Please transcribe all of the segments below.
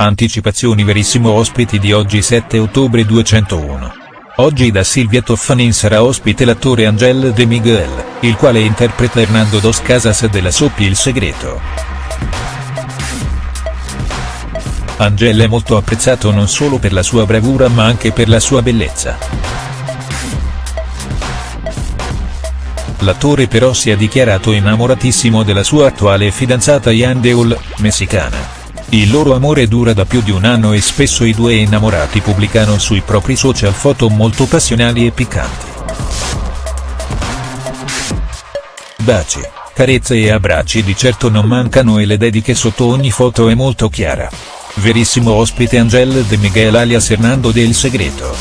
Anticipazioni verissimo ospiti di oggi 7 ottobre 201. Oggi da Silvia Toffanin sarà ospite l'attore Angel De Miguel, il quale interpreta Hernando Dos Casas della soppia Il Segreto. Angel è molto apprezzato non solo per la sua bravura ma anche per la sua bellezza. L'attore però si è dichiarato innamoratissimo della sua attuale fidanzata Yan Deul, messicana. Il loro amore dura da più di un anno e spesso i due innamorati pubblicano sui propri social foto molto passionali e piccanti. Baci, carezze e abbracci di certo non mancano e le dediche sotto ogni foto è molto chiara. Verissimo ospite Angel De Miguel alias Hernando del Segreto.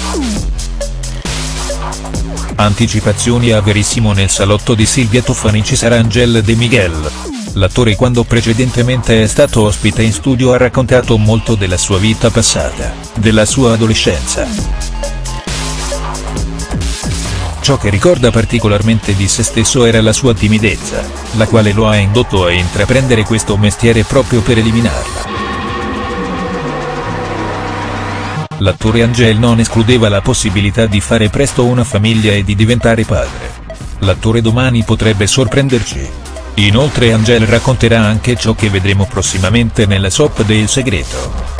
Anticipazioni a Verissimo nel salotto di Silvia Toffani ci sarà Angel De Miguel. L'attore quando precedentemente è stato ospite in studio ha raccontato molto della sua vita passata, della sua adolescenza. Ciò che ricorda particolarmente di se stesso era la sua timidezza, la quale lo ha indotto a intraprendere questo mestiere proprio per eliminarla. L'attore Angel non escludeva la possibilità di fare presto una famiglia e di diventare padre. L'attore domani potrebbe sorprenderci. Inoltre Angel racconterà anche ciò che vedremo prossimamente nella soap del segreto.